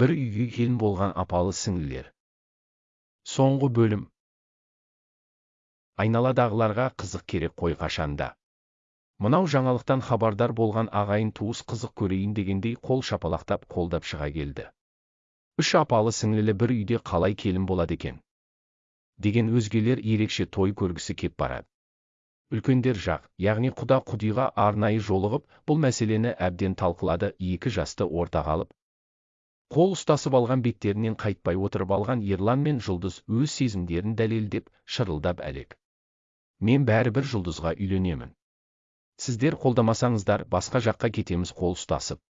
бір үйге келін болған апалы сіңлілер. Соңғы бөлім. Айналадағыларға қызық керек қой қашанда. Мынау жаңалықтан хабардар болған ағайын туыс қызық көрейін дегендей қол шапалақтап қолдап шыға келді. Үш апалы сіңлілі бір үйде қалай келін болады екен? Деген өзгелер ерекше той көргісі кеп барады. Үлкендер жақ яғни құда құдиға арнайы жолығып бұл мәселені әбден талқылады екі жасты ортаға алып қол ұстасып алған беттерінен қайтпай отырып алған ерлан мен жұлдыз өз сезімдерін дәлелдеп шырылдап әлек. Мен бәрібір жұлдызға үйленемін. Сіздер қолдамасаңыздар басқа жаққа кетеміз қол ұстасып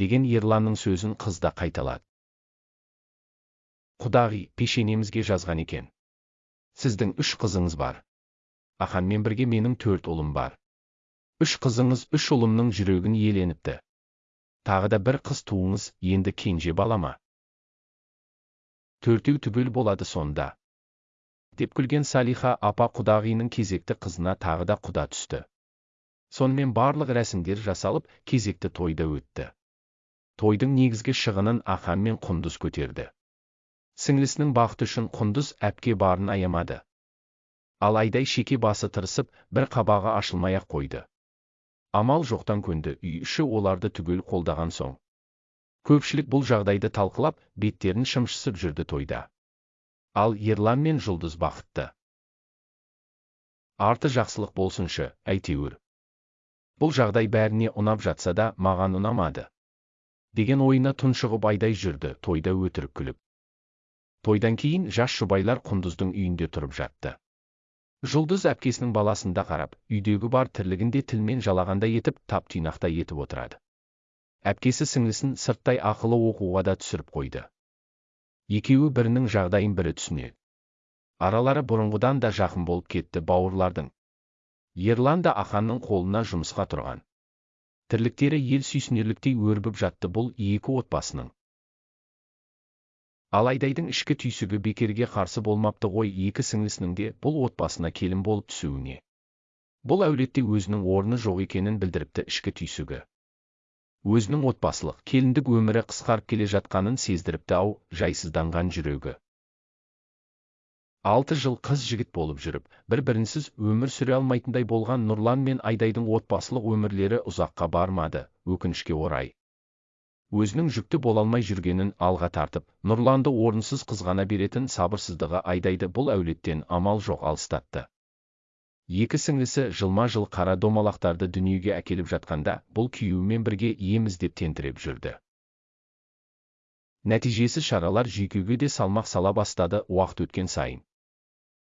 деген ерланның сөзін қыз да қайталады. Құдағи пешенемізге жазған екен. Сіздің үш қызыңыз бар. Аханмен бірге менің төрт ұлым бар. Үш қызыңыз үш ұлымның жүрегін иеленіпті. Тағы да бір қыз туыңыз енді кенже бала ма төртеу түгел болады сонда деп күлген салиха апа құдағиының кезекті қызына тағы да құда түсті сонымен барлық рәсімдер жасалып кезекті тойда өтті тойдың негізгі шығынын ахан мен құндыз көтерді сіңлісінің бақыты үшін құндыз әпке барын аямады ал айдай шеке басы тырысып бір қабағы ашылмай ақ қойды амал жоқтан көнді үй іші оларды түгел қолдаған соң. Көпшілік бұл жағдайды талқылап беттерін шымшысып жүрді тойда. Ал ерлан мен жұлдыз бақытты. Арты жақсылық болсыншы әйтеуір. Бұл жағдай бәріне ұнап жатса да маған ұнамады. Деген ойына тұншығып айдай жүрді тойда өтірік күліп. Тойдан кейін жас жұбайлар құндыздың үйінде тұрып жатты. Жұлдыз әпкесінің баласында қарап үйдегі бар тірлігінде тілмен жалағандай етіп тап тұйнақтай етіп отырады. Әпкесі сіңлісін сырттай ақылы оқуға да түсіріп қойды. Екеуі бірінің жағдайын бірі түсінеді. Аралары бұрынғыдан да жақын болып кетті бауырлардың. Ерлан да аханның қолына жұмысқа тұрған. Тірліктері ел сүйсінерліктей өрбіп жатты бұл екі отбасының. Ал айдайдың ішкі түйсігі бекерге қарсы болмапты ғой екі сіңлісінің де бұл отбасына келін болып түсуіне. Бұл әулетте өзінің орны жоқ екенін білдіріпті ішкі түйсігі. Өзінің отбасылық келіндік өмірі қысқарып келе жатқанын сездіріпті ау жайсызданған жүрегі. Алты жыл қыз жігіт болып жүріп бір бірінсіз өмір сүре алмайтындай болған нұрлан мен айдайдың отбасылық өмірлері ұзаққа бармады өкінішке орай. Өзінің жүкті бола алмай жүргенін алға тартып нұрланды орынсыз қызғана беретін сабырсыздығы айдайды бұл әулеттен амал жоқ алыстатты. Екі сіңлісі жылма жыл қара домалақтарды дүниеге әкеліп жатқанда бұл күйеуімен бірге ем іздеп тентіреп жүрді. Нәтижесі шаралар жүйкеге де салмақ сала бастады уақыт өткен сайын.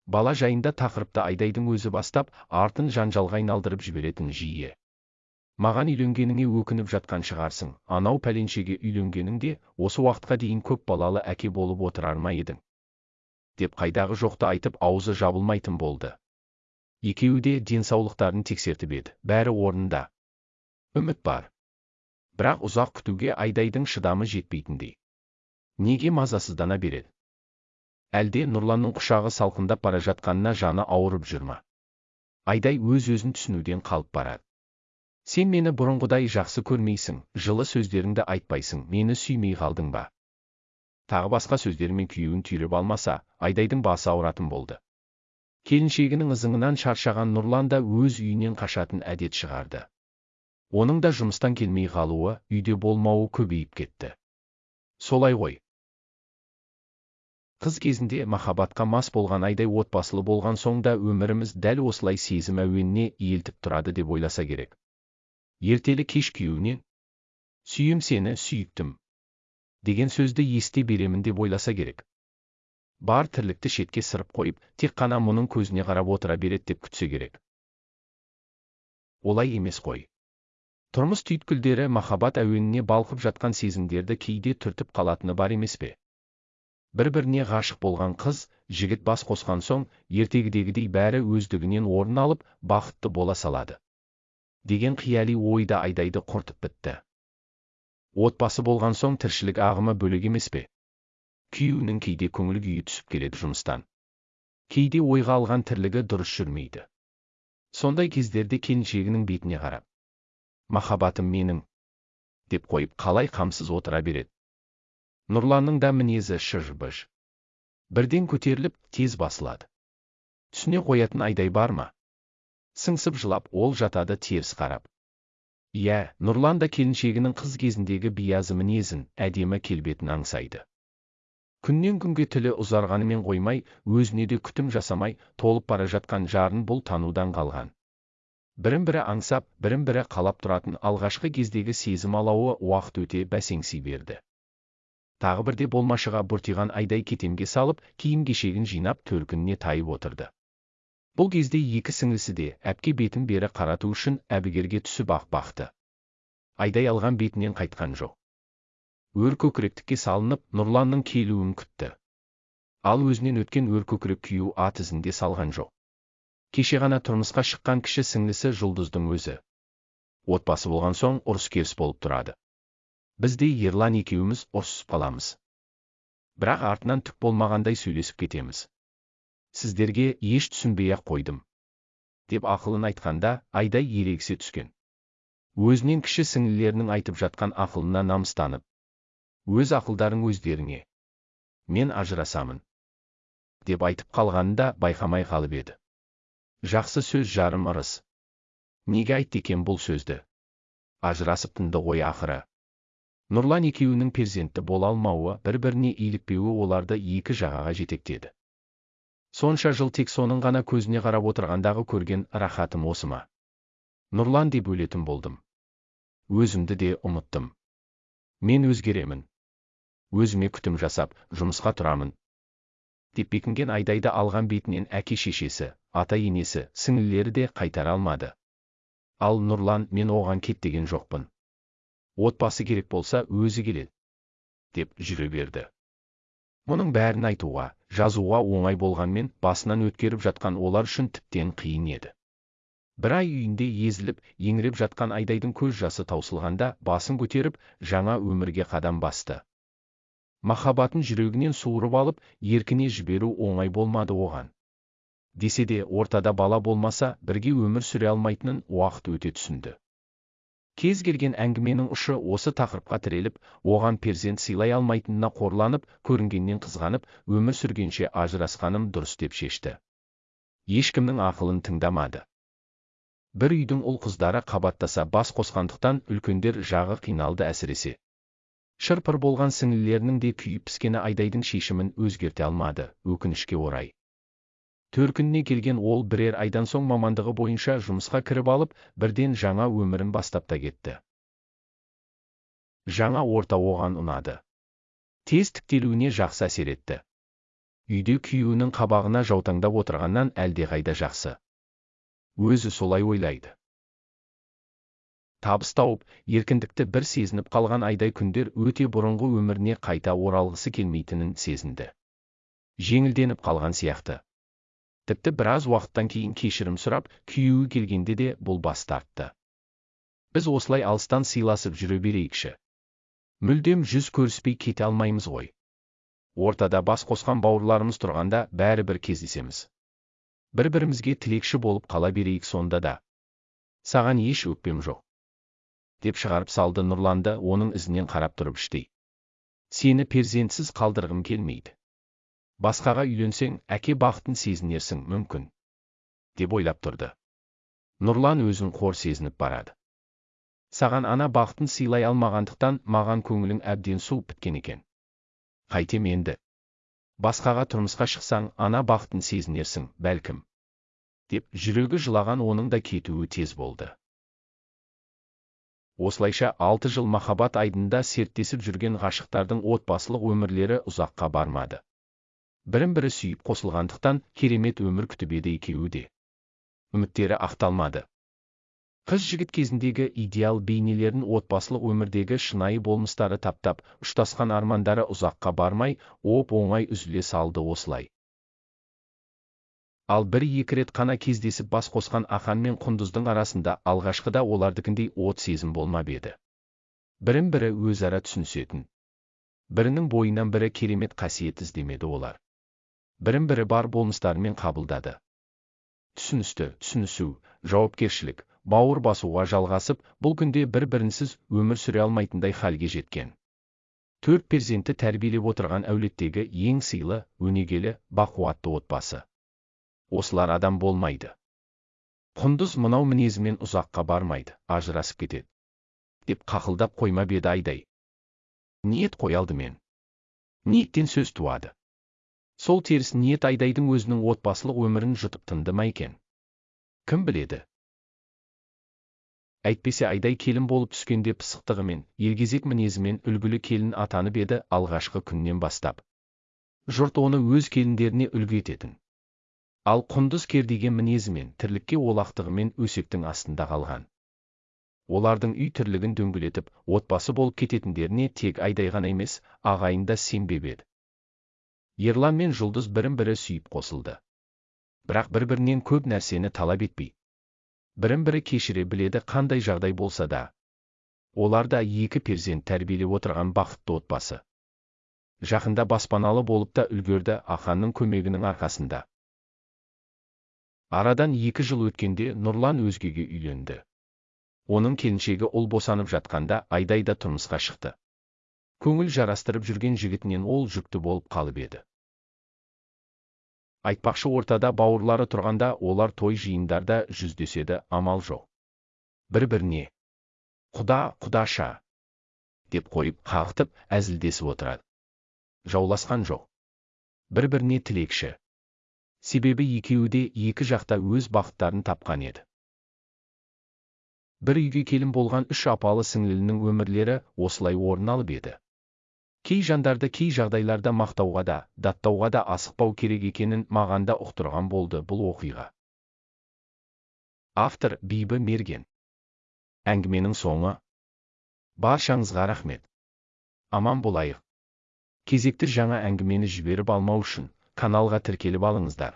Бала жайында тақырыпты айдайдың өзі бастап артын жанжалға айналдырып жіберетін жиі. Маған үйленгеніңе өкініп жатқан шығарсың. Анау пәленшеге үйленгеніңде осы уақытқа дейін көп балалы әке болып отырар ма едің? Деп қайдағы жоқты айтып аузы жабылмайтын болды. Екеуі де денсаулықтарын тексертіп еді. Бәрі орнында. Үміт бар. Бірақ ұзақ күтуге айдайдың шыдамы жетпейтіндей. Неге мазасыздана береді әлде нұрланның құшағы салқындап бара жатқанына жаны ауырып жүр ма? Айдай өз өзін түсінуден қалып барады сен мені бұрынғыдай жақсы көрмейсің жылы сөздеріңді айтпайсың мені сүймей қалдың ба? Тағы басқа сөздермен күйеуін түйреп алмаса айдайдың басы ауыратын болды. Келіншегінің ызыңынан шаршаған нұрлан да өз үйінен қашатын әдет шығарды. Оның да жұмыстан келмей қалуы үйде болмауы көбейіп кетті. Солай ғой. Қыз кезінде махаббатқа мас болған айдай отбасылы болған соң да өміріміз дәл осылай сезім әуеніне иелтіп тұрады деп ойласа керек. Ертелі кеш күйеуінен сүйем сені сүйіктім деген сөзді ести беремін деп ойласа керек бар тірлікті шетке сырып қойып тек қана мұның көзіне қарап отыра береді деп күтсе керек олай емес қой тұрмыс түйткілдері махаббат әуеніне балқып жатқан сезімдерді кейде түртіп қалатыны бар емес пе бір-біріне ғашық болған қыз жігіт бас қосқан соң ертегідегідей бәрі өздігінен орын алып бақытты бола салады деген қияли ойды айдайды құртып бітті. Отбасы болған соң тіршілік ағымы бөлек емес пе? Күйеуінің кейде көңіл күйі түсіп келеді жұмыстан. Кейде ойға алған тірлігі дұрыс жүрмейді. Сондай кездерде келіншегінің бетіне қарап махаббатым менің деп қойып қалай қамсыз отыра береді. Нұрланның да мінезі шыж-быж. Бірден көтеріліп тез басылады. Түсіне қоятын айдай бар ма? Сыңсып жылап ол жатады теріс қарап. Иә нұрлан да келіншегінің қыз кезіндегі биязы мінезін әдемі келбетін аңсайды. Күннен күнге тілі ұзарғанымен қоймай өзіне де күтім жасамай толып бара жатқан жарын бұл танудан қалған. Бірін бірі аңсап бірін бірі қалап тұратын алғашқы кездегі сезім алауы уақыт өте бәсеңси берді. Тағы бірде болмашыға бұртиған айдай кетемге салып киім кешегін жинап төркініне тайып отырды. Бұл кезде екі сіңлісі де әпке бетін бері қарату үшін әбігерге түсіп ақ бақты. Айдай алған бетінен қайтқан жоқ. Өр көкіректікке салынып нұрланның келуін күтті. Ал өзінен өткен өр көкірек күйеу ат ізінде салған жоқ. Кеше ғана тұрмысқа шыққан кіші сіңлісі жұлдыздың өзі. Отбасы болған соң ұрыс керіс болып тұрады. Бізде ерлан екеуміз ұрсысып қаламыз бірақ артынан түк болмағандай сөйлесіп кетеміз. Сіздерге еш түсінбей ақ қойдым деп ақылын айтқанда айдай ерегісе түскен. Өзінен кіші сіңлілерінің айтып жатқан ақылына намыстанып өз ақылдарың өздеріңе мен ажырасамын деп айтып қалғанын да байқамай қалып еді. Жақсы сөз жарым ырыс. Неге айтты екен бұл сөзді? Ажырасып тынды ғой ақыры. Нұрлан екеуінің перзентті бола алмауы бір біріне илікпеуі оларды екі жағаға жетектеді. Сонша жыл тек соның ғана көзіне қарап отырғандағы көрген рахатым осы ма? Нұрлан деп өлетін болдым. Өзімді де ұмыттым. Мен өзгеремін. Өзіме күтім жасап жұмысқа тұрамын. Деп бекінген айдайды алған бетінен әке шешесі ата енесі сіңлілері де қайтара алмады. Ал нұрлан мен оған кет деген жоқпын. Отбасы керек болса өзі келеді деп жүре берді. Мұның бәрін айтуға жазуға оңай болғанмен басынан өткеріп жатқан олар үшін тіптен қиын еді. Бір ай үйінде езіліп еңіреп жатқан айдайдың көз жасы таусылғанда басын көтеріп жаңа өмірге қадам басты. Махаббатын жүрегінен суырып алып еркіне жіберу оңай болмады оған. Десе де ортада бала болмаса бірге өмір сүре алмайтынын уақыт өте түсінді. Кез келген әңгіменің ұшы осы тақырыпқа тіреліп оған перзент сыйлай алмайтынына қорланып көрінгеннен қызғанып өмір сүргенше ажырасқаным дұрыс деп шешті. Ешкімнің ақылын тыңдамады. Бір үйдің ұл қыздары қабаттаса бас қосқандықтан үлкендер жағы қиналды әсіресе. Шырпыр болған сіңлілерінің де күйіп піскені айдайдың шешімін өзгерте алмады өкінішке орай. Төркініне келген ол бірер айдан соң мамандығы бойынша жұмысқа кіріп алып бірден жаңа өмірін бастап та кетті. Жаңа орта оған ұнады. Тез тіктелуіне жақсы әсер етті. Үйде күйеуінің қабағына жаутаңдап отырғаннан әлдеқайда жақсы. Өзі солай ойлайды. Табыс тауып еркіндікті бір сезініп қалған айдай күндер өте бұрынғы өміріне қайта оралғысы келмейтінін сезінді. Жеңілденіп қалған сияқты. Тіпті біраз уақыттан кейін кешірім сұрап күйеуі келгенде де бұл бас тартты. Біз осылай алыстан сыйласып жүре берейікші. Мүлдем жүз көріспей кете алмаймыз ғой. Ортада бас қосқан бауырларымыз тұрғанда бәрібір кездесеміз. Бір бірімізге тілекші болып қала берейік сонда да. Саған еш өкпем жоқ деп шығарып салды нұрланды оның ізінен қарап тұрып іштей. Сені перзентсіз қалдырғым келмейді. Басқаға үйленсең әке бақытын сезінерсің мүмкін деп ойлап тұрды. Нұрлан өзін қор сезініп барады. Саған ана бақытын сыйлай алмағандықтан маған көңілің әбден суып біткен екен. Қайтем енді. Басқаға тұрмысқа шықсаң ана бақытын сезінерсің бәлкім деп жүрегі жылаған оның да кетуі тез болды. Осылайша алты жыл махаббат айдында серттесіп жүрген ғашықтардың отбасылық өмірлері ұзаққа бармады. Бірін бірі сүйіп қосылғандықтан керемет өмір күтіп еді екеуі де. Үміттері ақталмады. Қыз жігіт кезіндегі идеал бейнелерін отбасылық өмірдегі шынайы болмыстары таптап ұштасқан армандары ұзаққа бармай оп оңай үзіле салды осылай. Ал бір екі рет қана кездесіп бас қосқан ақан мен құндыздың арасында алғашқыда олардікіндей от сезім болмап еді. Бірін бірі өзара түсінісетін. Бірінің бойынан бірі керемет қасиет іздемеді олар. Бірін бірі бар болмыстарымен қабылдады түсіністі түсінісу жауапкершілік бауыр басуға жалғасып бұл күнде бір бірінсіз өмір сүре алмайтындай халге жеткен төрт перзентті тәрбиелеп отырған әулеттегі ең сыйлы өнегелі бақуатты отбасы осылар адам болмайды құндыз мынау мінезімен ұзаққа бармайды ажырасып кетеді деп қақылдап қоймап еді айдай ниет қой алдымен ниеттен сөз туады сол теріс ниет айдайдың өзінің отбасылық өмірін жұтып тынды ма екен? Кім біледі? Әйтпесе айдай келін болып түскенде пысықтығымен елгезек мінезімен үлгілі келін атанып еді алғашқы күннен бастап. Жұрт оны өз келіндеріне үлгі ететін. Ал құндыз кердеген мінезімен тірлікке олақтығымен өсектің астында қалған. Олардың үй тірлігін дөңгелетіп отбасы болып кететіндеріне тек айдай ғана емес ағайын да сенбеп еді. Ерлан мен жұлдыз бірін бірі сүйіп қосылды. Бірақ бір бірінен көп нәрсені талап етпей бірін бірі кешіре біледі қандай жағдай болса да олар да екі перзент тәрбиелеп отырған бақытты отбасы. Жақында баспаналы болып та үлгерді аханның көмегінің арқасында. Арадан екі жыл өткенде нұрлан өзгеге үйленді. Оның келіншегі ұл босанып жатқанда айдай да тұрмысқа шықты. Көңіл жарастырып жүрген жігітінен ол жүкті болып қалып еді. Айтпақшы ортада бауырлары тұрғанда олар той жиындарда жүздеседі амал жоқ. Бір біріне құда құдаша! деп қойып қағытып әзілдесіп отырады. Жауласқан жоқ. Бір біріне тілекші. Себебі екеуі де екі жақта өз бақыттарын тапқан еді. Бір үйге келін болған үш апалы сіңлілінің өмірлері осылай орын алып еді. Кей жандарды кей жағдайларда мақтауға да даттауға да асықпау керек екенін маған да ұқтырған болды бұл оқиға. Автор бибі мерген. Әңгіменің соңы. Баршаңызға рахмет. Аман болайық. Кезекті жаңа әңгімені жіберіп алмау үшін каналға тіркеліп алыңыздар.